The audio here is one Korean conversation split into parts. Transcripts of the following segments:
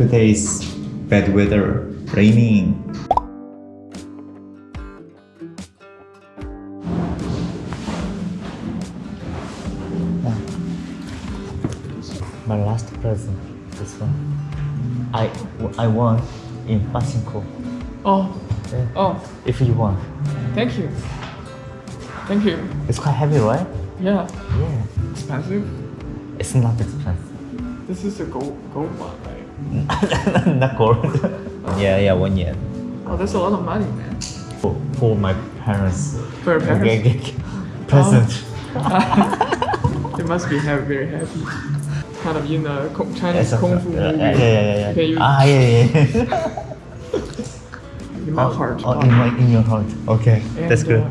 today's bad weather, raining. Ah. My last present, this one. I I won in Pasinko. Oh, Yeah. oh, If you want, thank you. Thank you. it's quite heavy, right? Yeah, Yeah. expensive. It's not expensive. This is a gold gold one, right? not gold. yeah, yeah, one yen. Oh, that's a lot of money, man. For, for my parents. For your parents, okay. Present. they must be happy, very happy. Kind of in a Chinese Yes, kung fu yeah, movie. yeah, yeah, yeah, yeah. Ah, yeah, yeah. In my heart. Oh, in my in your heart. Okay, And, that's good. uh,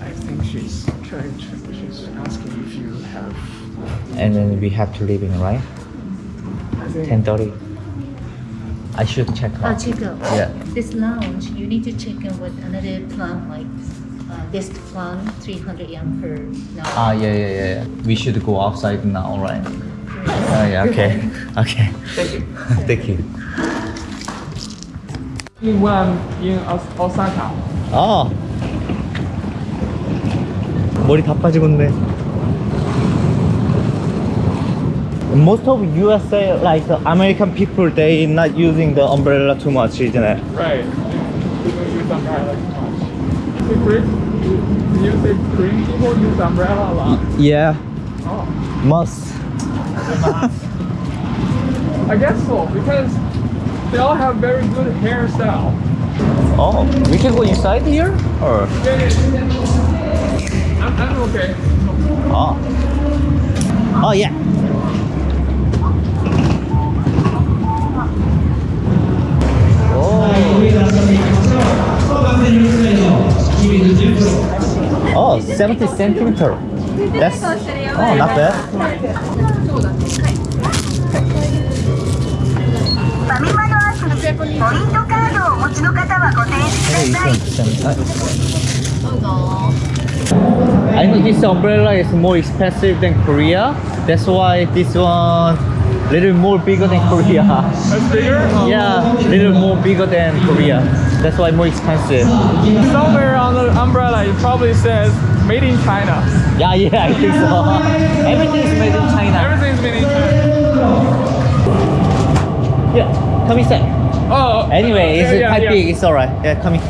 I think she's trying to. She's asking if you have. And then we have to leave in right? I think. Ten thirty. I should check Uh, out. check out. Yeah. This lounge, you need to check in with another plan like uh, this plan, 300 yen per night. Ah, yeah, yeah, yeah, yeah. We should go outside now, right? Oh, yeah. Okay. Okay. Thank you. Thank you. In one in Os- Osaka. 아. 머리 다 빠지겠네. Most of USA, like American people, they not using the umbrella too much, isn't it? Right. Don't use umbrella too much. The Korean, you say Korean people use umbrella a lot. Yeah, Oh. must. I guess so because they all have very good hairstyle. Oh, we can go inside here? Or? Yeah, yeah, yeah. I'm, I'm okay. Oh. Oh, yeah. Oh, 70 centimeter. That's oh, not bad. I know this umbrella is more expensive than Korea. That's why this one little more bigger than Korea. That's bigger? Oh. Yeah, little more bigger than Korea. That's why more expensive. Somewhere on the umbrella it probably says made in China. Yeah, yeah, I think so. Everything is made in China. Everything's made in China. Yeah, come inside. Oh. Anyway, it's yeah, yeah, quite yeah. big. It's alright. Yeah, come in.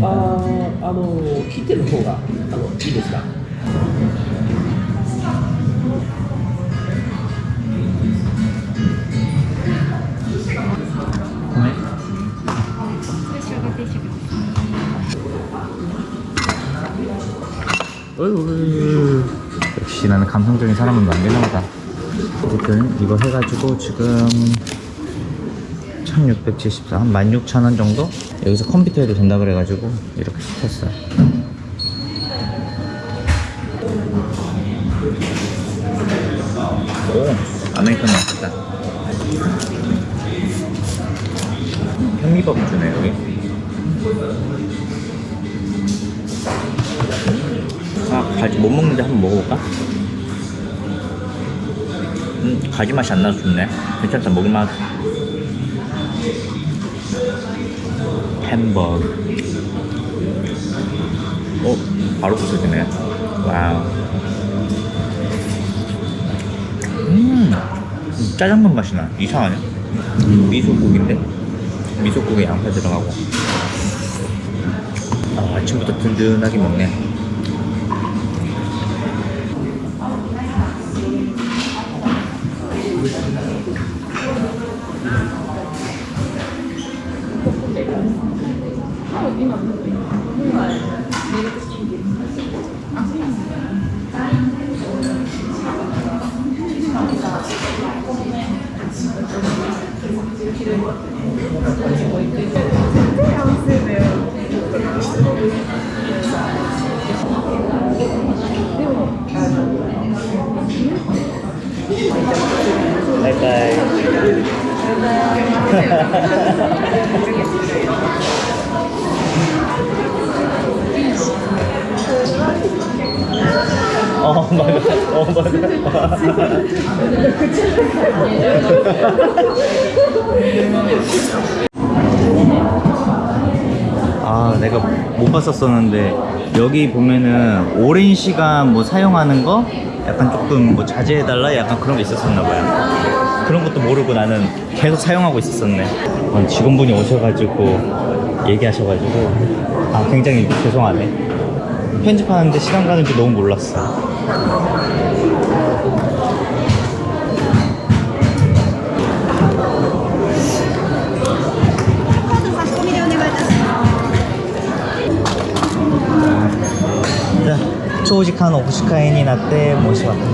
ああの切ってる方があのいいですか 역시 나는 감성적인 사람은 보다. 어쨌든 이거 해가지고 지금 1674, 한 16,000원 정도? 여기서 컴퓨터 해도 된다 그래가지고 이렇게 시켰어요. 오, 아메리카노 맛있다. 현미밥 주네, 여기. 가지 못 먹는데 한번 먹어볼까? 음, 가지 맛이 안 나서 좋네. 괜찮다, 먹을만. 햄버거. 어, 바로 부서지네. 와우. 음, 짜장면 맛이 나. 이상하네. 미소국인데? 미소국에 양파 들어가고. 아, 아침부터 든든하게 먹네. 내가 못 봤었었는데 여기 보면은 오랜 시간 뭐 사용하는 거? 약간 조금 뭐 자제해달라? 약간 그런 게 있었었나 봐요. 그런 것도 모르고 나는 계속 사용하고 있었었네. 어, 직원분이 오셔가지고 얘기하셔가지고. 아 굉장히 죄송하네. 편집하는데 시간 가는 줄 너무 몰랐어 長時間お司会になって申し訳ない。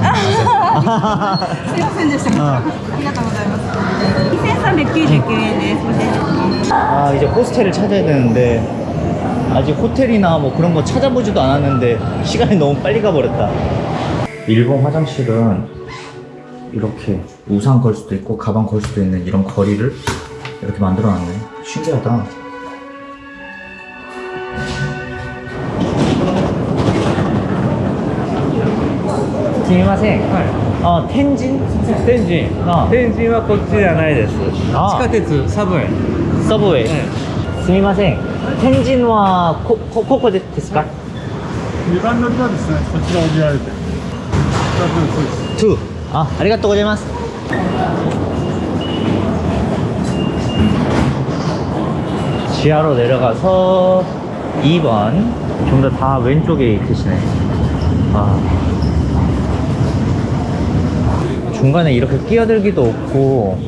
すいませんでした。ありがとうございます。2399円です。ご清聴 아 이제 호스텔을 찾아야 되는데 아직 호텔이나 뭐 그런 거 찾아보지도 않았는데 시간이 너무 빨리 가버렸다 일본 화장실은 이렇게 우산 걸 수도 있고 가방 걸 수도 있는 이런 거리를 이렇게 만들어 놨네 신기하다 스미마셍 어 텐진? 天神あ天神はこっちじゃないですあ地下鉄サブウェイ서브웨이 すみません天神はここここでですか2番乗りはですねそちらを降りられて2つそうです2あありがとうございます 지하로 내려가서 2번 좀 더 다 왼쪽에 있으시네 아. 중간에 이렇게 끼어들기도 없고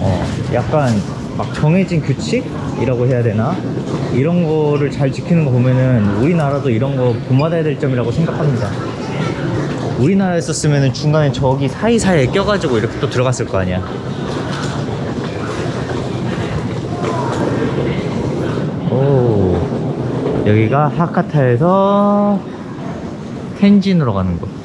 어, 약간 막 정해진 규칙이라고 해야 되나? 이런 거를 잘 지키는 거 보면은 우리나라도 이런 거 본받아야 될 점이라고 생각합니다. 우리나라에 있었으면 중간에 저기 사이사이에 껴가지고 이렇게 또 들어갔을 거 아니야. 오 여기가 하카타에서 텐진으로 가는 곳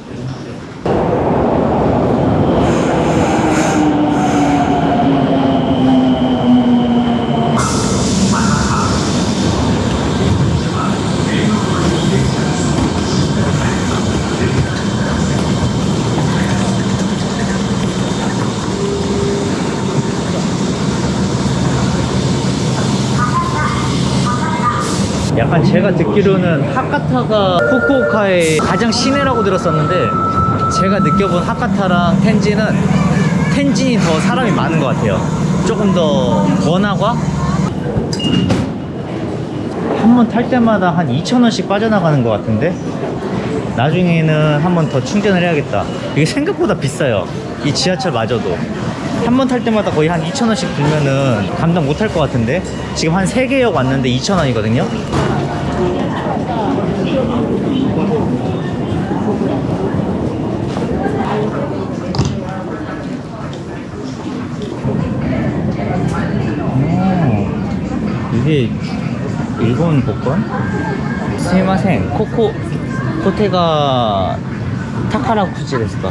약간 제가 듣기로는 하카타가 후쿠오카의 가장 시내라고 들었었는데 제가 느껴본 하카타랑 텐진은 텐진이 더 사람이 많은 것 같아요. 조금 더 번화가 한 번 탈 때마다 한 2,000원씩 빠져나가는 것 같은데? 나중에는 한 번 더 충전을 해야겠다. 이게 생각보다 비싸요. 이 지하철 마저도 한 번 탈 때마다 거의 한 2,000원씩 들면은 감당 못 할 것 같은데 지금 한 3개역 왔는데 2,000원이거든요 오, 이게 일본 복권? 스미마셍 코코 코테가 타카라쿠치 됐을까?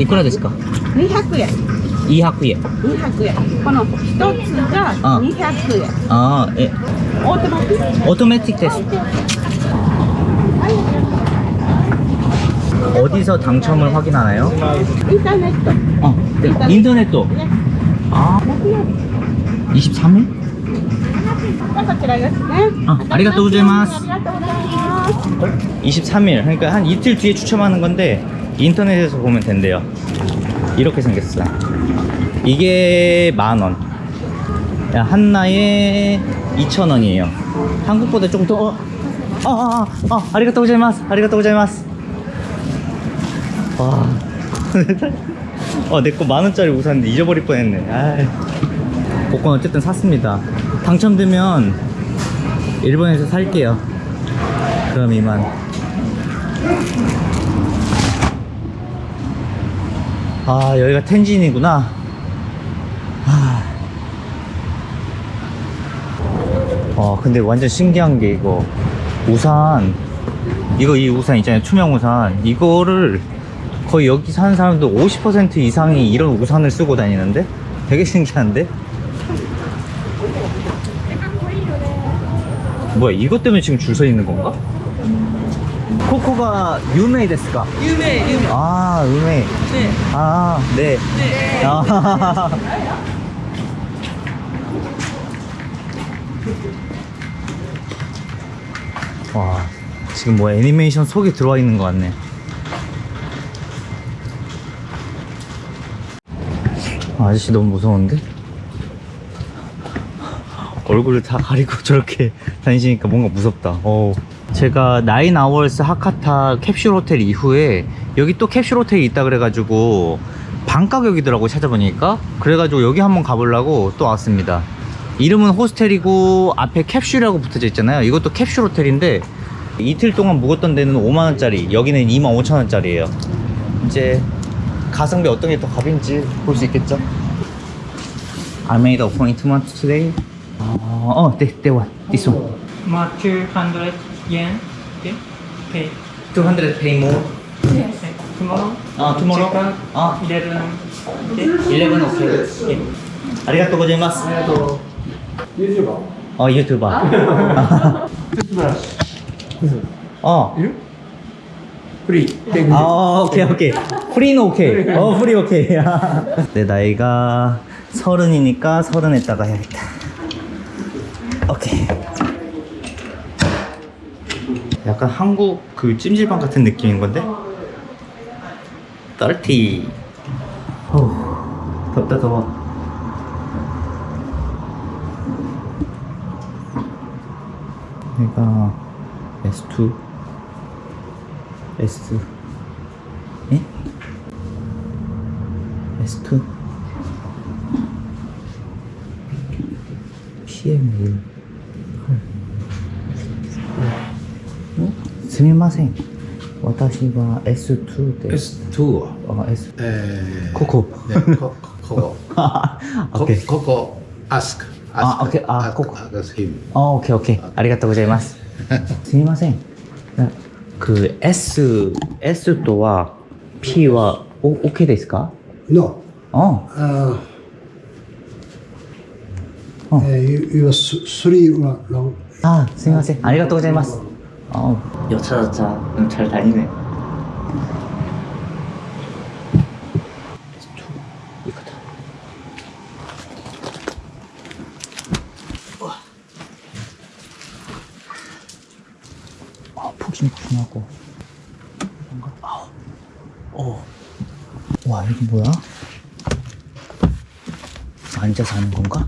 いくらですか?200円。 200円.200円。この一つがあ200円。 아, 예. オートマティック。 오토매틱 테스트. 어디서 당첨을 확인하나요? インターネット。 어, 네. 인터넷. 아, 23일? こちらですね。 아, 아리가또 고자이마스. ありがとうございます。 23일. 그러니까 한 이틀 뒤에 추첨하는 건데 인터넷에서 보면 된대요. 이렇게 생겼어. 이게 만 원. 야, 한나에 2,000원이에요. 한국보다 조금 더 어, 아, 아, 아, 아, 아리가또 고자이마스. 아리가또 고자이마스. 와. 어, 내 거 만 원짜리 우산인데 잊어버릴 뻔했네. 아이. 복권 어쨌든 샀습니다. 당첨되면 일본에서 살게요. 그럼 이만. 아 여기가 텐진이구나. 아. 어 근데 완전 신기한 게 이거 우산. 이거 이 우산 있잖아요 투명 우산. 이거를 거의 여기 사는 사람들 50% 이상이 이런 우산을 쓰고 다니는데? 되게 신기한데? 뭐야 이것 때문에 지금 줄 서 있는 건가? 코코가 유메이 데스까? 유메 유메 아 유메이 네. 아, 네. 네. 아. 와, 지금 뭐 애니메이션 속에 들어와 있는 것 같네. 아, 아저씨 너무 무서운데? 얼굴을 다 가리고 저렇게 다니시니까 뭔가 무섭다. 어. 제가 나인 아워스 하카타 캡슐 호텔 이후에 여기 또 캡슐 호텔이 있다 그래가지고 반 가격이더라고 찾아보니까 그래가지고 여기 한번 가보려고 또 왔습니다. 이름은 호스텔이고 앞에 캡슐이라고 붙어져 있잖아요. 이것도 캡슐 호텔인데 이틀 동안 묵었던 데는 5만 원짜리, 여기는 2만 5천 원짜리예요. 이제 가성비 어떤 게더 값인지 볼 수 있겠죠? I made appointment today. 어, 어. This one. Ma 200 yen. Okay. Okay. 200 pay more. Okay. Tomorrow. 아, tomorrow? Check out 아. 11. Okay. 11 오케이. 아리가또 고자이마스. 어, 유튜버. 어. free. 아, 오케이, 오케이. free는 오케이. 어, free 오케이. 내 나이가 서른이니까 서른에다가 해야겠다. 오케이. 약간 한국 그 찜질방 같은 느낌인 건데? 30. 어, 덥다, 더워. 내가 S2 S 예? S2 PM1 すみません。私は S2 で S2 あ S えー。ここ。ねこここ。あこ OK こあ ask OK あここ。あ、オッケーオッケー。ありがとうございます。すみません。な그 S S とは P はお OK ですか？No. あ、Uh, Oh. uh, you, you three あ、すみません。ありがとうございます。 아, 여차저차 음, 잘 다니네. 이거다. 아, 푹신푹신하고. 뭔가, 아우. 어. 와, 이거 뭐야? 앉아서 하는 건가?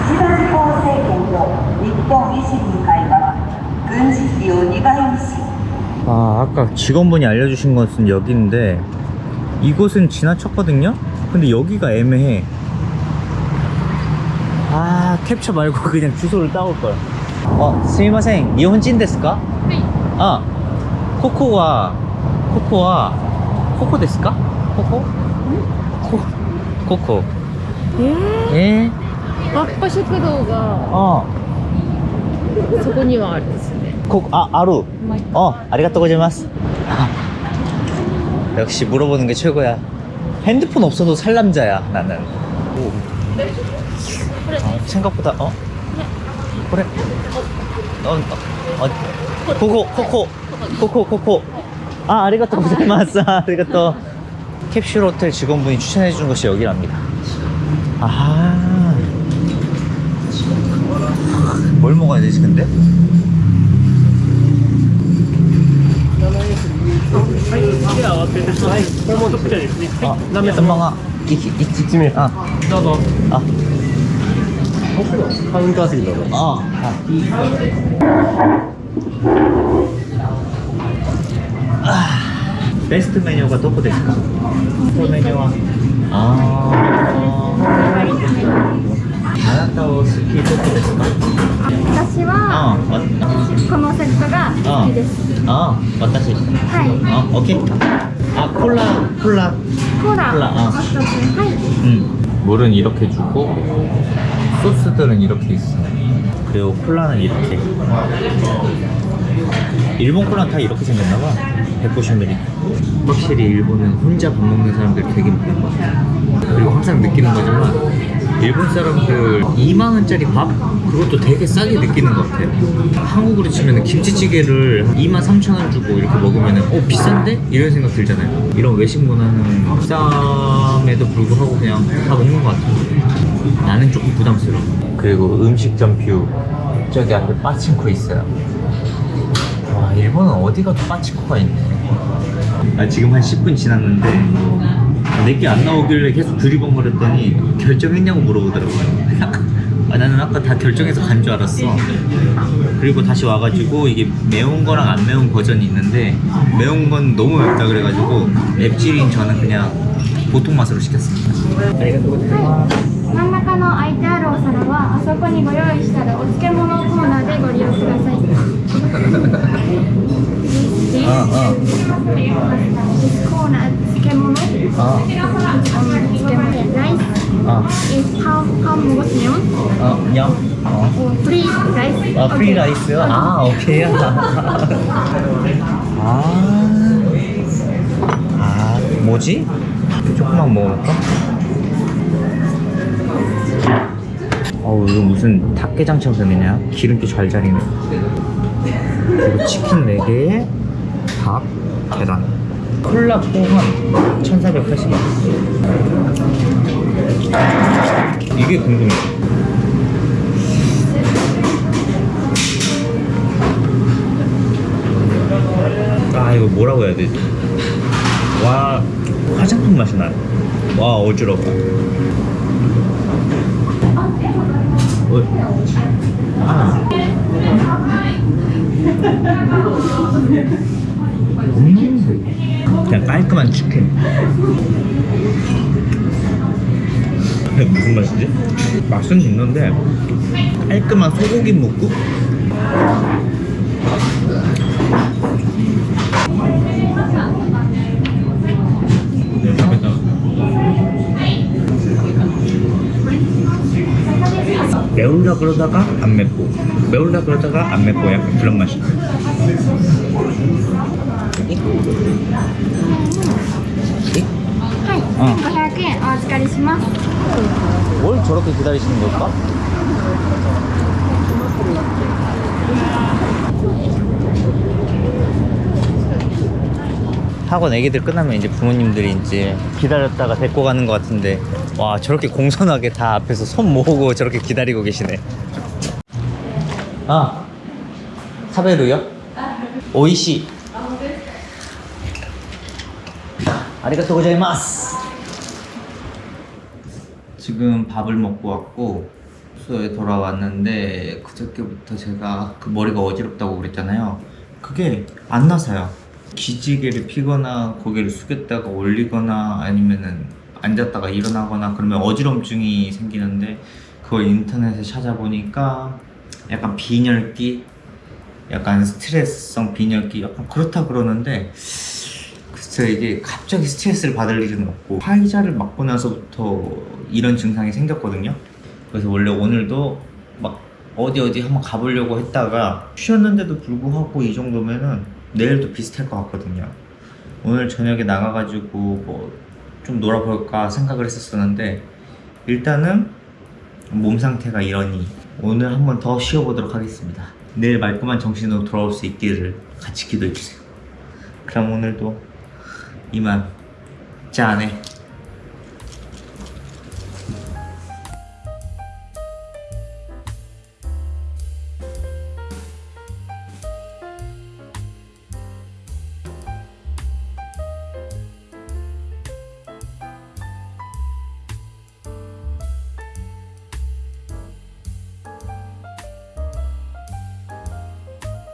本維新の会は軍事費を2倍にし 아, 아까 직원분이 알려주신 것은 여기인데, 이곳은 지나쳤거든요? 근데 여기가 애매해. 아, 캡처 말고 그냥 주소를 따올걸. 어, 스미마생, 니혼진 데스까? 네. 아, 코코와, 코코와, 코코 데스까? 코코? 코, 코코. 예? バッパ食堂が 어, そこにはあるんですね 코, 아, 아루. 어, 아리가또 고자이마스. 역시 물어보는 게 최고야. 핸드폰 없어도 살 남자야, 나는. 오. 어, 생각보다, 어? 그래. 어, 어, 어, 코코, 코코, 코코, 코코. 아, 아리가또 고자이마스. 아리가또. 캡슐 호텔 직원분이 추천해준 곳이 여기랍니다. 아. 뭘 먹어야 되지 근데? 아, 선망아 이쯤에. 아, 나도. 아, 한가지라고 아, 아. 베스트 메뉴가 뭐 음. 아, 아, 아, 아, 아, 아, 아, 아, 아, 아 あなたを好きどこですか私は、このセットが好きです。あ私はい。あ、OK。あ、콜라、 콜라。 콜라。 콜라、 あ。はい。 응. 물은 이렇게 주고 소스들은 이렇게 있어 그리고 콜라는 이렇게 일본 콜라는 다 이렇게 생겼나봐 190ml 확실히 일본은 혼자 밥 먹는 사람들 되게 많은 것 같아 그리고 항상 느끼는 거지만 일본 사람들 2만 원짜리 밥 그것도 되게 싸게 느끼는 것 같아. 한국으로 치면 김치찌개를 2만 3천 원 주고 이렇게 먹으면 어 비싼데 이런 생각 들잖아요. 이런 외식 문화는 비쌈에도 불구하고 그냥 다 먹는 것 같아. 나는 조금 부담스러워. 그리고 음식점 view 저기 앞에 빠친코 있어요. 와 일본은 어디 가도 빠친코가 있네. 아 지금 한 10분 지났는데 내게 안 나오길래 계속 두리번거렸더니 결정했냐고 물어보더라고요. 아, 나는 아까 다 결정해서 간 줄 알았어. 그리고 다시 와가지고 이게 매운 거랑 안 매운 버전이 있는데 매운 건 너무 맵다 그래가지고 맵질인 저는 그냥 보통 맛으로 시켰습니다. 아, 아. 아, free rice. 아, 오케이. 아, 아. 아, 뭐지? 조금만 먹어볼까? 어우, 이거 무슨 닭개장처럼 생겼냐? 기름기 좔좔이네. 그리고 치킨 4개에 닭, 계란. 콜라 포함 1480원. 이게 궁금해. 아 이거 뭐라고 해야 되지? 와 화장품 맛이 나요. 와 어지러워. 어이. 아. 음. 그냥 깔끔한 치킨. 무슨 맛이지? 맛은 있는데 깔끔한 소고기 묵국? 네, 맛있다. 매울라 그러다가 안 맵고 매울라 그러다가 안 맵고 약간 그런 맛이 어. 뭘 저렇게 기다리시는 걸까? 학원 애기들 끝나면 이제 부모님들이 이제 기다렸다가 데리고 가는 것 같은데 와 저렇게 공손하게 다 앞에서 손 모으고 저렇게 기다리고 계시네. 아 사베루요? 오이시. 아리가또 고자이마스. 지금 밥을 먹고 왔고 숙소에 돌아왔는데 그저께부터 제가 그 머리가 어지럽다고 그랬잖아요. 그게 안 나서요. 기지개를 피거나 고개를 숙였다가 올리거나 아니면은 앉았다가 일어나거나 그러면 어지럼증이 생기는데 그걸 인터넷에 찾아보니까 약간 빈혈기 약간 스트레스성 빈혈기 약간 그렇다 그러는데 글쎄 이게 갑자기 스트레스를 받을 일은 없고 화이자를 맞고 나서부터 이런 증상이 생겼거든요. 그래서 원래 오늘도 막 어디 어디 한번 가보려고 했다가 쉬었는데도 불구하고 이 정도면은 내일도 비슷할 것 같거든요. 오늘 저녁에 나가가지고 뭐 좀 놀아볼까 생각을 했었었는데 일단은 몸 상태가 이러니 오늘 한번 더 쉬어보도록 하겠습니다. 내일 말끔한 정신으로 돌아올 수 있기를 같이 기도해주세요. 그럼 오늘도 이만 짠해